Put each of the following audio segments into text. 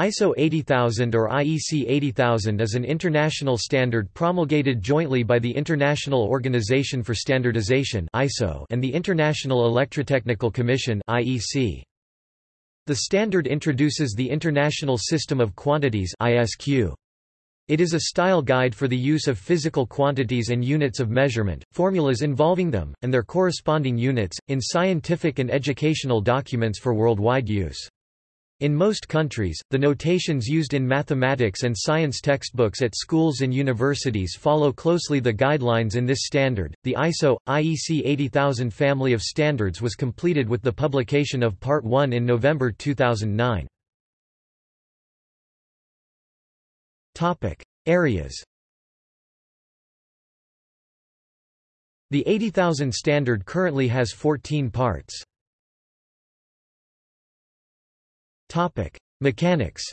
ISO 80000 or IEC 80000 is an international standard promulgated jointly by the International Organization for Standardization and the International Electrotechnical Commission. The standard introduces the International System of Quantities. It is a style guide for the use of physical quantities and units of measurement, formulas involving them, and their corresponding units, in scientific and educational documents for worldwide use. In most countries, the notations used in mathematics and science textbooks at schools and universities follow closely the guidelines in this standard. The ISO IEC 80000 family of standards was completed with the publication of Part 1 in November 2009. Topic: Areas. The 80000 standard currently has 14 parts. Topic: Mechanics.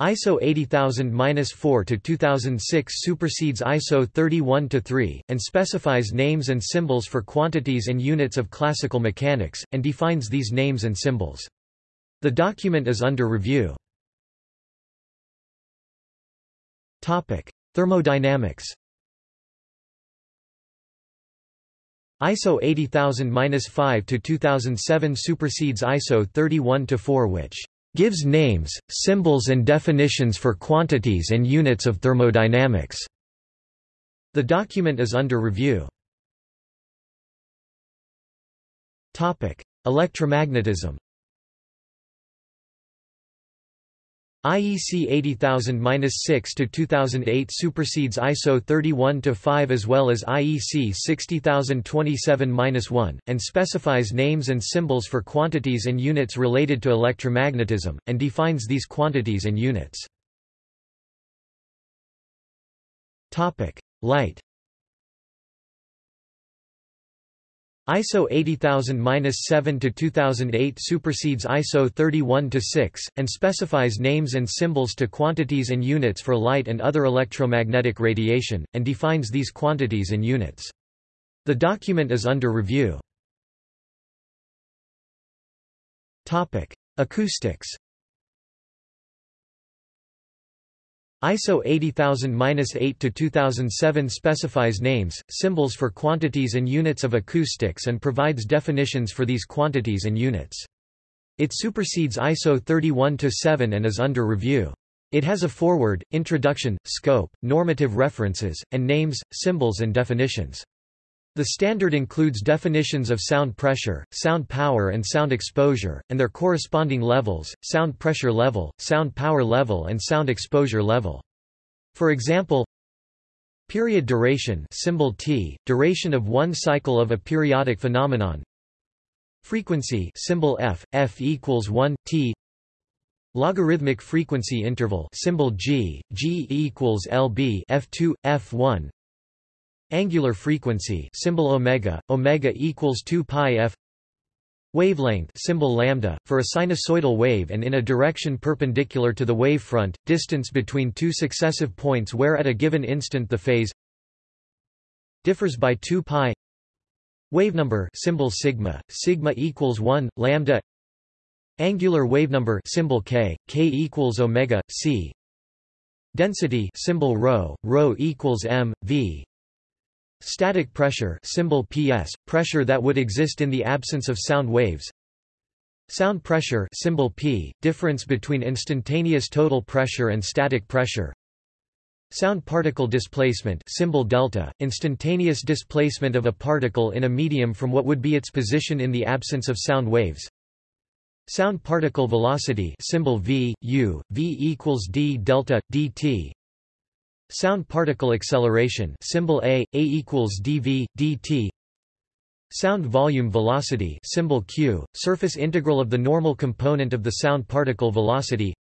ISO 80000-4 to 2006 supersedes ISO 31-3 and specifies names and symbols for quantities and units of classical mechanics and defines these names and symbols. The document is under review. Topic: Thermodynamics. ISO 80000-5 to 2007 supersedes ISO 31-4 which gives names, symbols and definitions for quantities and units of thermodynamics. The document is under review. Topic: Electromagnetism. IEC 80000-6 to 2008 supersedes ISO 31-5 as well as IEC 60027-1 and specifies names and symbols for quantities and units related to electromagnetism and defines these quantities and units. Topic: Light ISO 80000-7 to 2008 supersedes ISO 31-6 and specifies names and symbols to quantities and units for light and other electromagnetic radiation and defines these quantities and units. The document is under review. Acoustics ISO 80000-8 to 2007 specifies names, symbols for quantities and units of acoustics and provides definitions for these quantities and units. It supersedes ISO 31-7 and is under review. It has a foreword, introduction, scope, normative references, and names, symbols and definitions. The standard includes definitions of sound pressure, sound power and sound exposure, and their corresponding levels, sound pressure level, sound power level and sound exposure level. For example, period duration symbol T, duration of one cycle of a periodic phenomenon. Frequency symbol F, F equals 1, T. Logarithmic frequency interval symbol G, G equals LB F2, F1 Angular frequency symbol omega, omega equals 2 pi f. Wavelength symbol lambda for a sinusoidal wave and in a direction perpendicular to the wavefront, distance between two successive points where at a given instant the phase differs by 2 pi. Wavenumber symbol sigma, sigma equals 1, lambda. Angular wavenumber symbol k, k equals omega, c. Density symbol rho, rho equals m, v. Static pressure symbol PS, pressure that would exist in the absence of sound waves. Sound pressure symbol P, difference between instantaneous total pressure and static pressure. Sound particle displacement symbol delta, instantaneous displacement of a particle in a medium from what would be its position in the absence of sound waves. Sound particle velocity symbol v, u, v equals d delta, dt. Sound particle acceleration symbol A, A equals dV, dt. Sound volume velocity symbol Q, surface integral of the normal component of the sound particle velocity.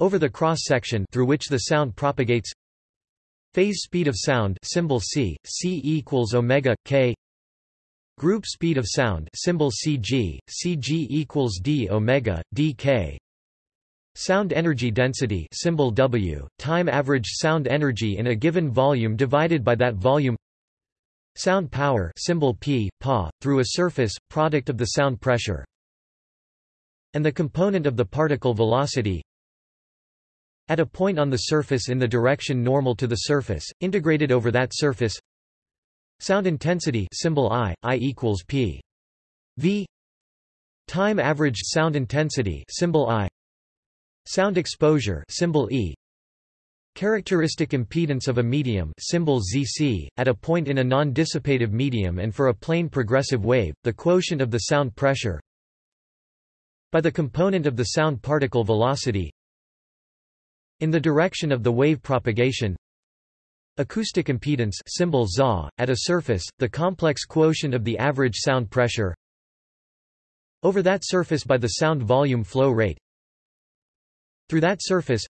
Over the cross-section through which the sound propagates. Phase speed of sound symbol C, C equals omega, k. Group speed of sound symbol CG, CG equals d omega, dk Sound energy density symbol W, time average sound energy in a given volume divided by that volume. Sound power symbol P, Pa, through a surface, product of the sound pressure. And the component of the particle velocity at a point on the surface in the direction normal to the surface, integrated over that surface. Sound intensity symbol I, I equals P. V. Time averaged sound intensity symbol I sound exposure symbol E. Characteristic impedance of a medium symbol ZC, at a point in a non-dissipative medium and for a plane progressive wave, the quotient of the sound pressure by the component of the sound particle velocity in the direction of the wave propagation. Acoustic impedance symbol ZA, at a surface, the complex quotient of the average sound pressure over that surface by the sound volume flow rate through that surface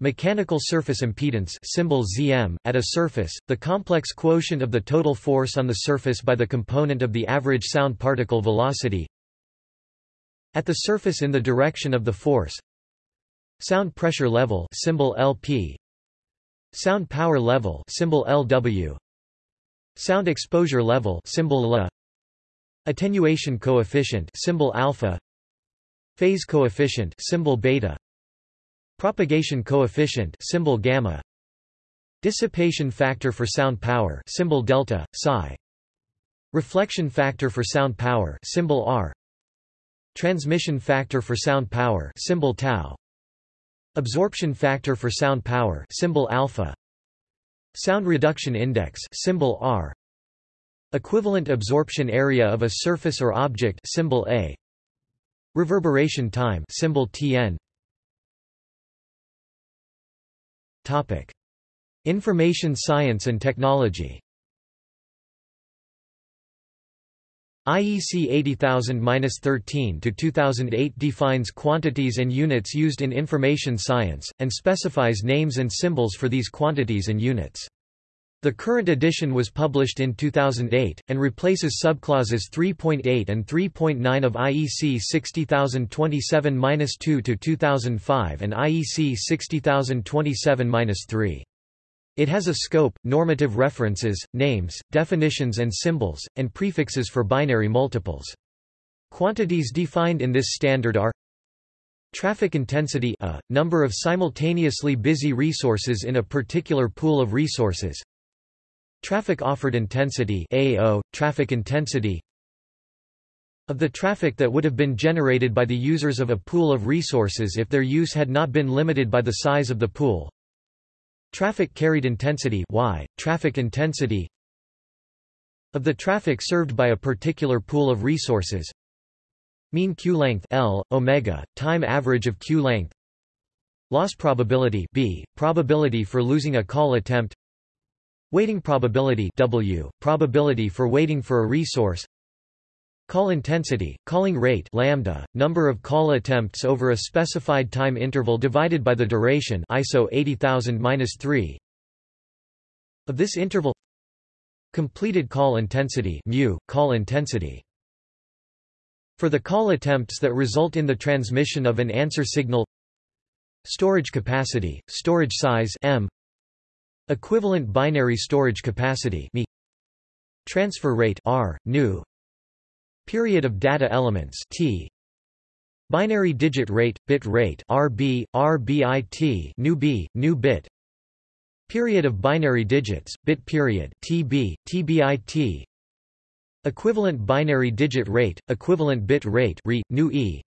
Mechanical surface impedance symbol ZM, at a surface, the complex quotient of the total force on the surface by the component of the average sound particle velocity at the surface in the direction of the force Sound pressure level symbol LP Sound power level symbol LW Sound exposure level symbol LA Attenuation coefficient symbol alpha Phase coefficient symbol beta Propagation coefficient symbol gamma Dissipation factor for sound power symbol delta psi Reflection factor for sound power symbol R Transmission factor for sound power symbol tau Absorption factor for sound power symbol alpha. Sound reduction index symbol R. Equivalent absorption area of a surface or object symbol A. Reverberation time symbol Tn. Topic: Information science and technology. IEC 80000-13 to 2008 defines quantities and units used in information science, and specifies names and symbols for these quantities and units. The current edition was published in 2008, and replaces subclauses 3.8 and 3.9 of IEC 60027-2 to 2005 and IEC 60027-3. It has a scope, normative references, names, definitions and symbols, and prefixes for binary multiples. Quantities defined in this standard are Traffic intensity a, number of simultaneously busy resources in a particular pool of resources Traffic offered intensity AO, traffic intensity of the traffic that would have been generated by the users of a pool of resources if their use had not been limited by the size of the pool. Traffic carried intensity y, traffic intensity of the traffic served by a particular pool of resources. Mean queue length L, omega, time average of queue length. Loss probability B, probability for losing a call attempt waiting probability W, probability for waiting for a resource. Call intensity, calling rate lambda, number of call attempts over a specified time interval divided by the duration ISO 80000-3 of this interval completed call intensity mu, call intensity. For the call attempts that result in the transmission of an answer signal storage capacity, storage size m equivalent binary storage capacity mi transfer rate r, nu Period of data elements T Binary digit rate, bit rate RB, RBIT nu B, nu bit Period of binary digits, bit period TB, TBIT Equivalent binary digit rate, equivalent bit rate RE, nu E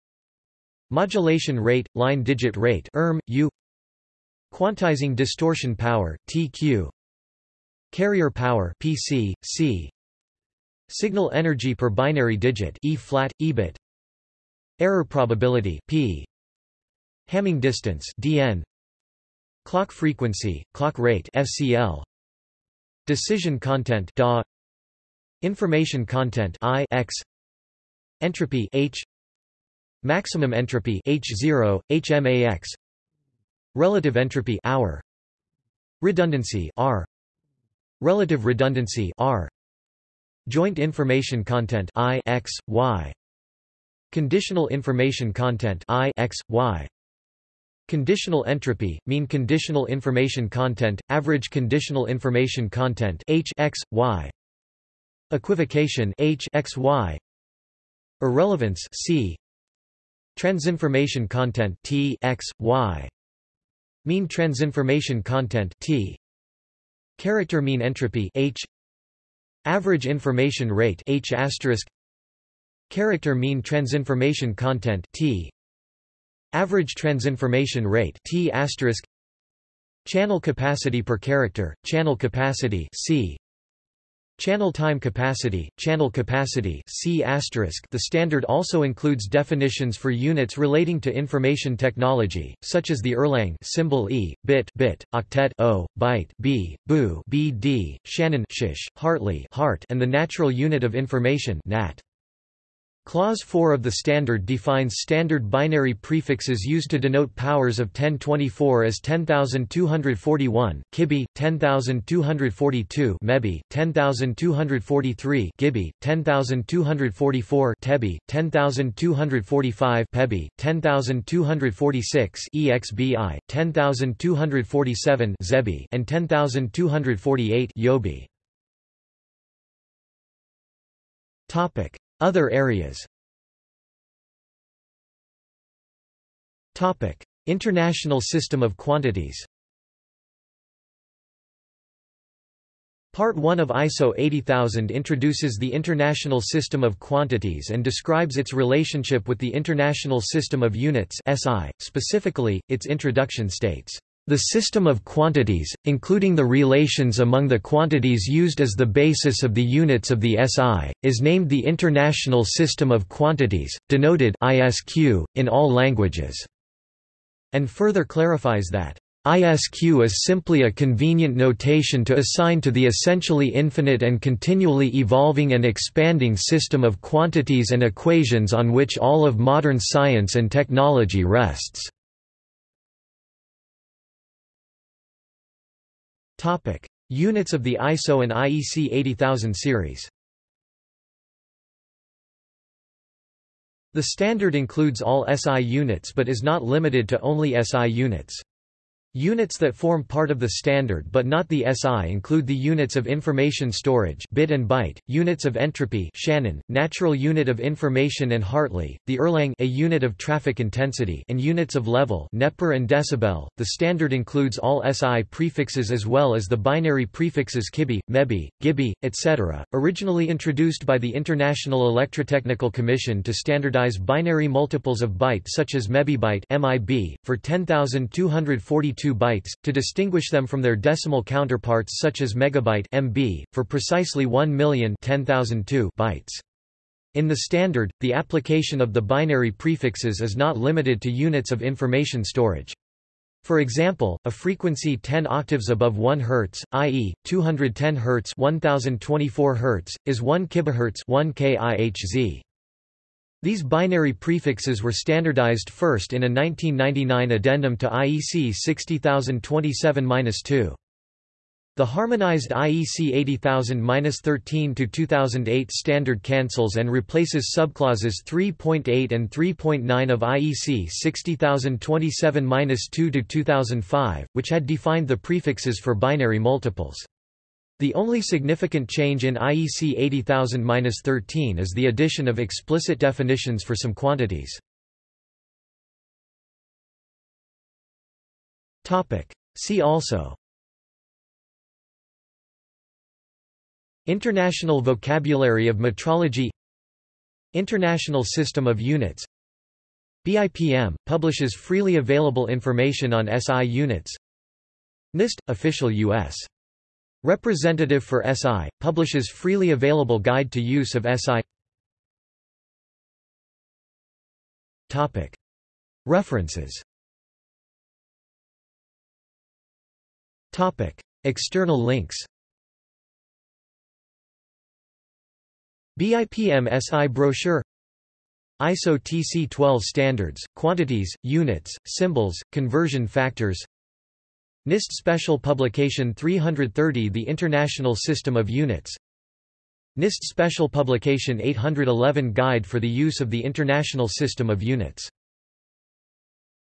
Modulation rate, line digit rate ERM, U Quantizing distortion power, TQ Carrier power PC, C Signal energy per binary digit E flat, EBIT Error probability P. Hamming distance DN Clock frequency, clock rate FCL Decision content DA Information content I X. Entropy H. Maximum entropy H0, HMAX Relative entropy hour Redundancy R Relative redundancy R Joint information content I X, Y. Conditional information content I X, Y. Conditional entropy, mean conditional information content, average conditional information content H X, Y. Equivocation H X, Y. Irrelevance C. Transinformation content T x, y. Mean transinformation content T. Character mean entropy H. Average information rate H asterisk. Character mean transinformation content T. Average transinformation rate T asterisk. Channel capacity per character, channel capacity C. Channel time capacity, channel capacity C The standard also includes definitions for units relating to information technology, such as the Erlang symbol E, bit, bit, octet O, byte B, BU, BD, Shannon shish, Hartley heart, and the natural unit of information NAT. Clause 4 of the standard defines standard binary prefixes used to denote powers of 1024 as 10241 kibi 10242 mebi 10243 gibi 10244 tebi 10245 pebi 10246 exbi 10247 zebi and 10248 yobi. Topic other areas Topic. International system of quantities Part 1 of ISO 80000 introduces the International System of Quantities and describes its relationship with the International System of Units SI. Specifically, its introduction states, the system of quantities, including the relations among the quantities used as the basis of the units of the SI, is named the International System of Quantities, denoted ISQ, in all languages, and further clarifies that ISQ is simply a convenient notation to assign to the essentially infinite and continually evolving and expanding system of quantities and equations on which all of modern science and technology rests. Topic: Units of the ISO and IEC 80000 series. The standard includes all SI units but is not limited to only SI units. Units that form part of the standard but not the SI include the units of information storage bit and byte, units of entropy Shannon, natural unit of information and Hartley, the Erlang a unit of traffic intensity and units of level neper and decibel. The standard includes all SI prefixes as well as the binary prefixes kibi, mebi, gibi, etc., originally introduced by the International Electrotechnical Commission to standardize binary multiples of byte such as mebibyte MIB, for 10,242 bytes, to distinguish them from their decimal counterparts such as megabyte MB, for precisely 1 million 10,002 bytes. In the standard, the application of the binary prefixes is not limited to units of information storage. For example, a frequency 10 octaves above 1 Hz, i.e., 210 Hz 1024 Hz, is 1 kHz 1 kIHz. These binary prefixes were standardized first in a 1999 addendum to IEC 60027-2. The harmonized IEC 80000-13-2008 standard cancels and replaces subclauses 3.8 and 3.9 of IEC 60027-2-2005, which had defined the prefixes for binary multiples. The only significant change in IEC 80000-13 is the addition of explicit definitions for some quantities. See also. International Vocabulary of Metrology. International System of Units. BIPM – publishes freely available information on SI units. NIST – official U.S. Representative for SI, publishes freely available guide to use of SI References. External links. BIPM SI brochure. ISO TC12 standards, quantities, units, symbols, conversion factors NIST Special Publication 330 The International System of Units. NIST Special Publication 811 Guide for the Use of the International System of Units